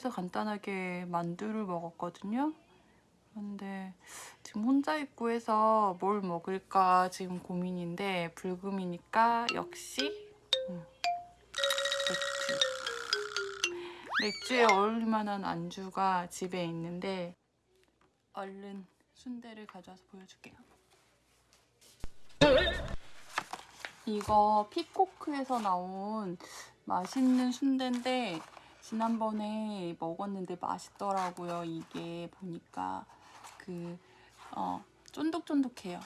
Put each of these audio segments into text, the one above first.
회사에서 간단하게 만두를 먹었거든요. 그런데 지금 혼자 있고 해서 뭘 먹을까 지금 고민인데 불금이니까 역시 음, 맥주. 맥주에 어울릴 만한 안주가 집에 있는데 얼른 순대를 가져와서 보여줄게요. 이거 피코크에서 나온 맛있는 순대인데 지난번에 먹었는데 맛있더라고요. 이게 보니까 그 어, 쫀득쫀득해요.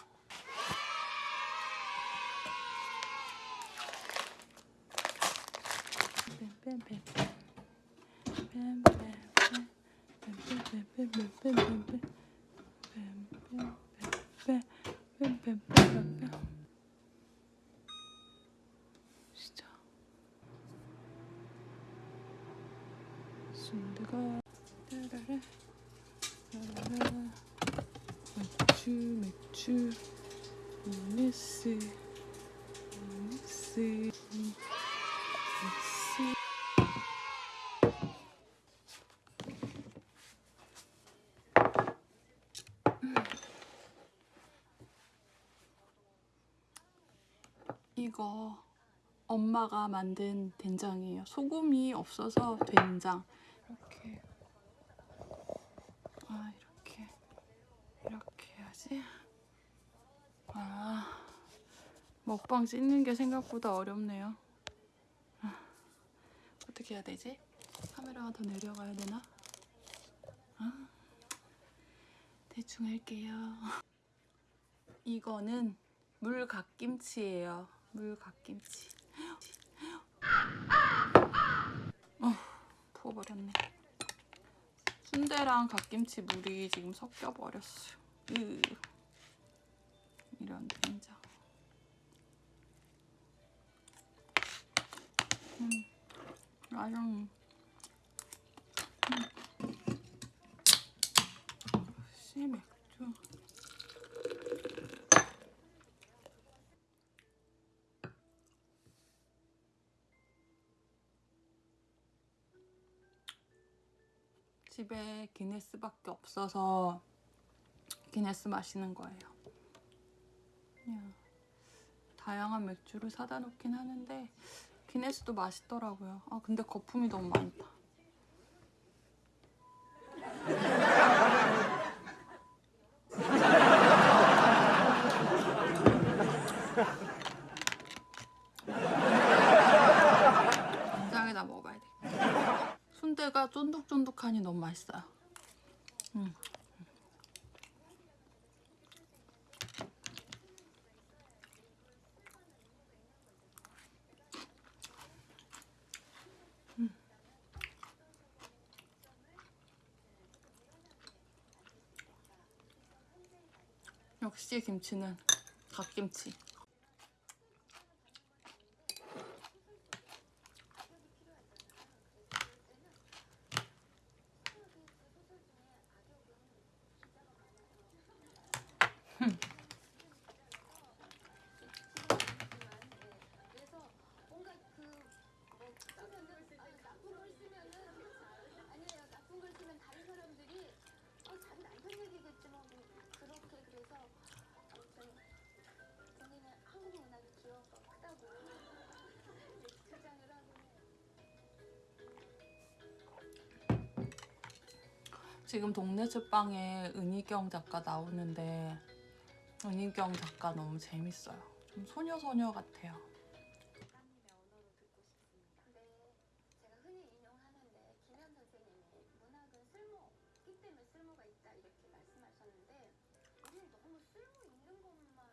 진짜 순대가 따라라 따라라 맥주 맥주 이네스 이거 엄마가 만든 된장이에요. 소금이 없어서 된장. 이렇게. 아, 이렇게. 이렇게 해야지. 아, 먹방 찍는 게 생각보다 어렵네요. 아, 어떻게 해야 되지? 카메라가 더 내려가야 되나? 아, 대충 할게요. 이거는 물갓김치예요. 물갓김치. 어, 부어버렸네. 순대랑 갓김치 물이 지금 섞여버렸어요. 으. 이런 된 음. 씨 맥주. 집에 기네스밖에 없어서 기네스 마시는 거예요. 다양한 맥주를 사다 놓긴 하는데 기네스도 맛있더라고요. 아 근데 거품이 너무 많다. 짱에다 먹어봐야 돼. 순대가 쫀득쫀득하니 너무 맛있어요. 역시 김치는 갓김치. 지금 동네 책방에 은희경 작가 나오는데 은희경 작가 너무 재밌어요. 좀 소녀소녀 같아요. 작가님의 언어로 듣고 싶습니다. 근데 제가 흔히 인용하는데 김현 선생님이 문학은 쓸모있기 때문에 쓸모가 있다 이렇게 말씀하셨는데 우리는 너무 쓸모 있는 것만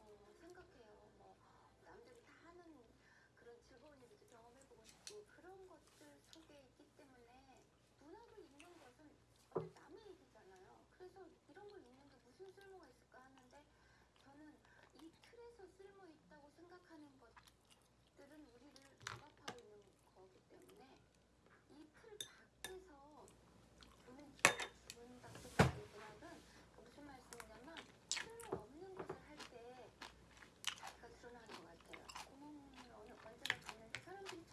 어, 생각해요. 뭐 남들이 다 하는 그런 즐거운 일도 경험해보고 싶고 그런 것들 속에 있기 때문에 문학을 읽는 것은 어떤 남의 얘기잖아요. 그래서 이런 걸 읽는 게 무슨 쓸모가 있을까 하는데 저는 이 틀에서 쓸모 있다고 생각하는 것들은 우리를 억압하고 있는 거기 때문에 이 틀 밖에서 보는 준다고 생각하는 문학은 무슨 말씀이냐면 쓸모 없는 것을 할 때 자기가 드러나는 것 같아요. 공원을 어느 언제나 갔는데 사람들이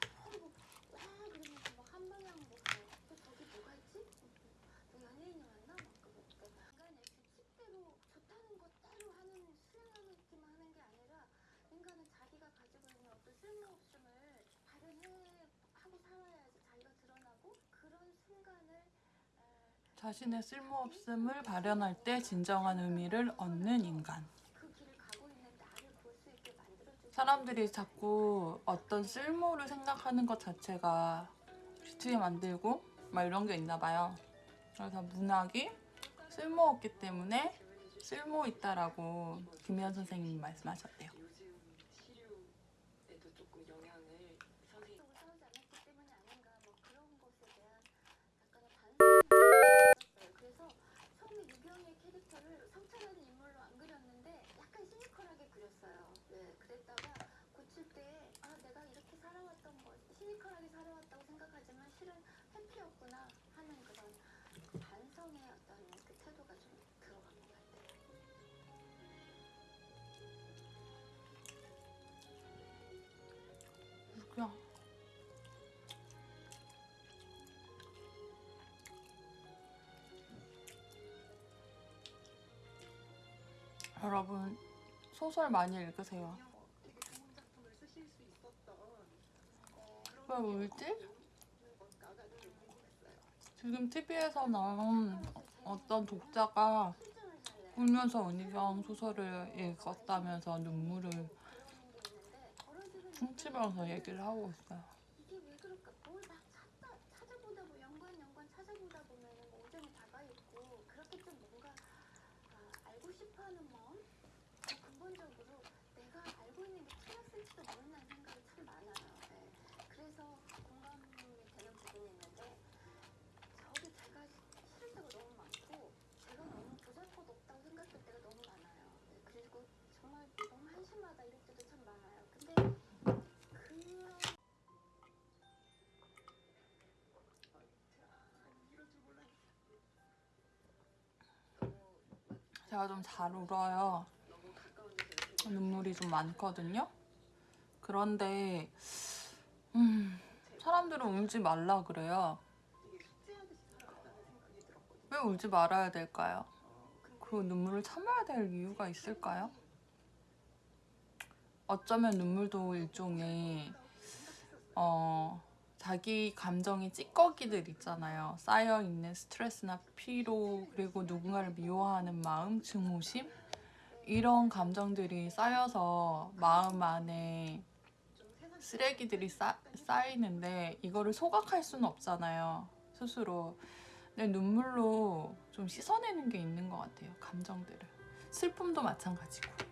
자신의 쓸모없음을 발현할 때 진정한 의미를 얻는 인간. 사람들이 자꾸 어떤 쓸모를 생각하는 것 자체가 귀찮게 만들고 막 이런 게 있나 봐요. 그래서 문학이 쓸모없기 때문에 쓸모 있다라고 김현 선생님이 말씀하셨대요. 요즘 치료에도 조금 영향을 선생님 또 싸우지 않았기 때문이 아닌가 뭐 그런 것에 대한 약간의 반성이 있었어요. 그래서 처음에 유경의 캐릭터를 성찰하는 인물로 안 그렸는데 약간 그렸어요. 네, 그랬다가 고칠 때 아 내가 이렇게 살아왔던 거 시니컬하게 살아왔다고 생각하지만 실은 회피였구나 하는 그런 반성의 어떤 그 태도가 좀 들어간 것 같아요. 그냥 여러분 소설 많이 읽으세요. 왜 울지? 지금 TV에서 나온 어떤 독자가. 울면서 은희경 소설을 읽었다면서 눈물을 훔치면서 얘기를 하고 있어요. 찾아보다 뭐 음그 근본적으로 내가 알고 있는 게 틀렸을지도 모른다는 생각이 참 많아요. 네. 그래서 공감이 되는 부분이 있는데 저도 제가 싫을 때가 너무 많고 제가 너무 보잘것없다고 생각할 때가 너무 많아요. 네. 그리고 정말 너무 한심하다 이럴 때도 참 많아요. 근데 몰랐어. 제가 좀 잘 울어요. 눈물이 좀 많거든요. 그런데 음, 사람들은 울지 말라 그래요. 왜 울지 말아야 될까요? 그 눈물을 참아야 될 이유가 있을까요? 어쩌면 눈물도 일종의 어, 자기 감정의 찌꺼기들 있잖아요. 쌓여 있는 스트레스나 피로 그리고 누군가를 미워하는 마음, 증오심 이런 감정들이 쌓여서 마음 안에 쓰레기들이 쌓, 쌓이는데 이거를 소각할 수는 없잖아요. 스스로. 내 눈물로 좀 씻어내는 게 있는 것 같아요. 감정들을. 슬픔도 마찬가지고.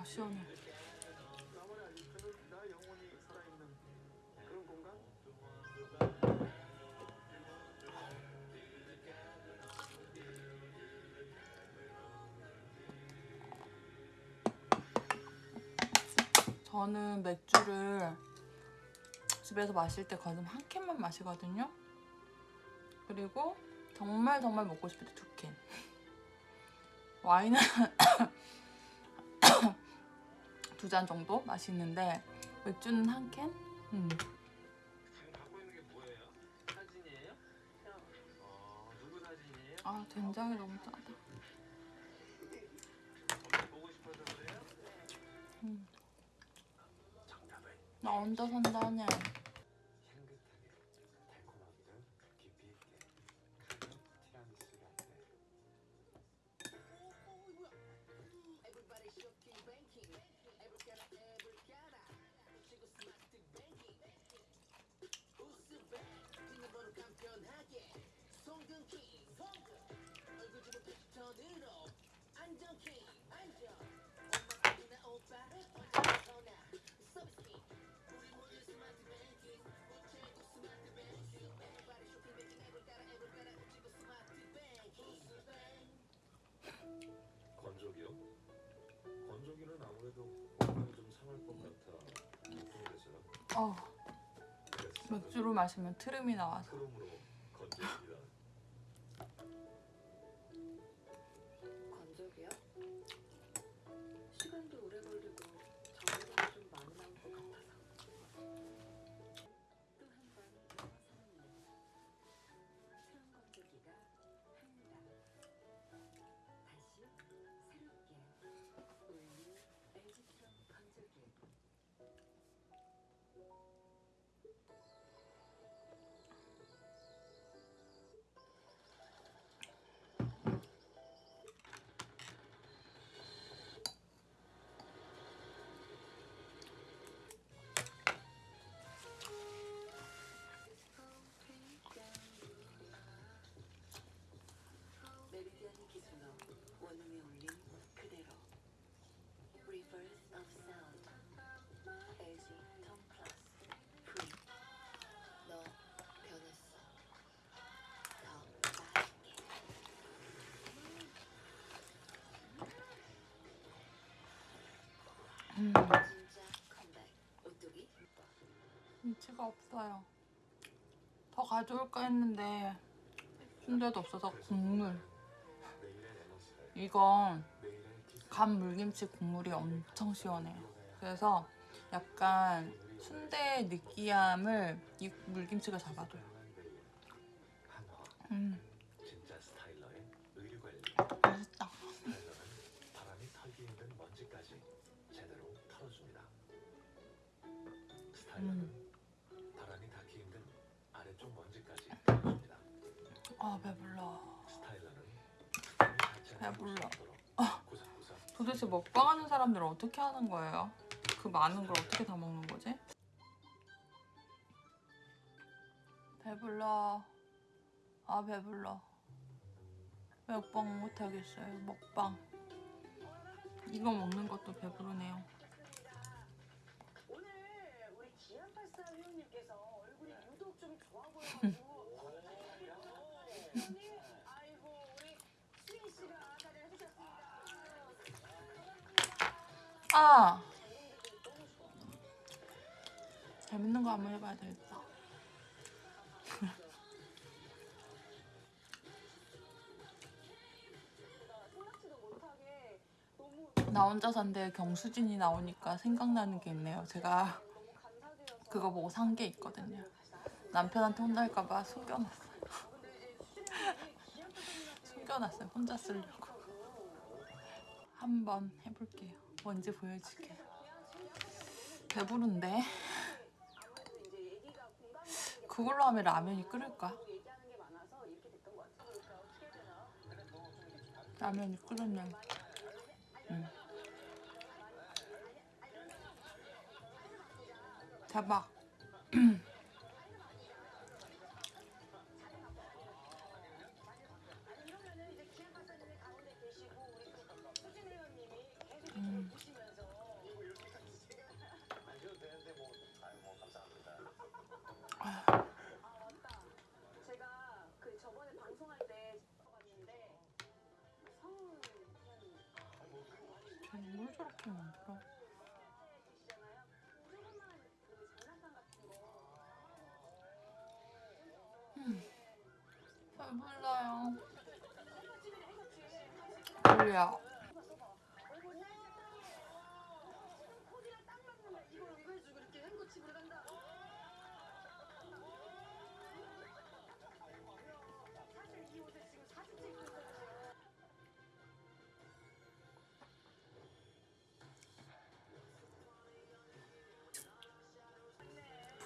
와, 시원해. 그런 공간? 저는 맥주를 집에서 마실 때 거의 한 캔만 마시거든요. 그리고 정말 정말 먹고 싶을 때 두 캔. 와인은 두 잔 정도 마시는데 맥주는 한 캔? 음. 아 된장이 너무 짜다. 음. 나 혼자 산다네. 건조기요? 건조기는 아무래도 건강이 좀 상할 것 같아. 어몇 주로 마시면 트름이 나와서. 트름으로 건조기다 김치가 없어요. 더 가져올까 했는데 순대도 없어서 국물. 이건 간 물김치 국물이 엄청 시원해요. 그래서 약간 순대의 느끼함을 이 물김치가 잡아줘요. 음, 맛있다. 스 아 배불러. 배불러. 구석구석 도대체 먹방하는 사람들은 어떻게 하는 거예요? 그 많은 걸 어떻게 다 먹는 거지? 배불러. 아 배불러. 먹방 못 하겠어요. 먹방. 이거 먹는 것도 배부르네요. 오늘 우리 기안84 회원님께서 얼굴이 유독 좀 좋아 보여가지고 아 재밌는 거 한번 해봐야 되겠다. 나 혼자 산데 경수진이 나오니까 생각나는 게 있네요. 제가 그거 보고 산 게 있거든요. 남편한테 혼날까봐 수진이 기안84님한테 숨겨놨어요. 혼자 쓰려고. 한번 해볼게요. 뭔지 보여줄게요. 배부른데 그걸로 하면 라면이 끓을까? 라면이 끓으면 응. 대박. 저렇게 만들어? 배불러요. 행거집이네 행거집. 졸려.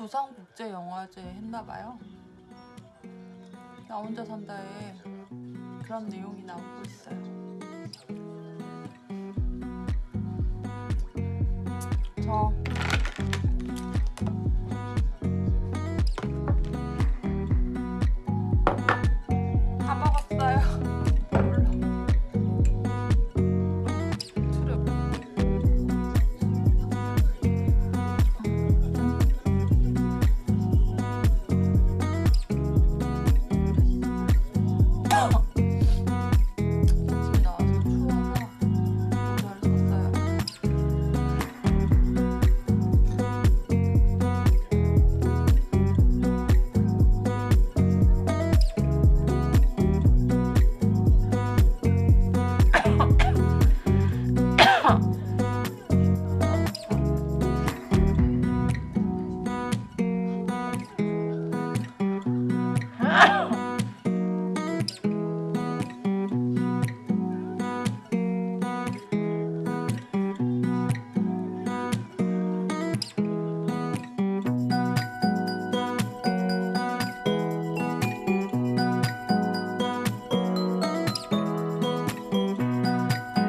부산국제영화제 했나봐요. 나 혼자 산다에 그런 내용이 나오고 있어요.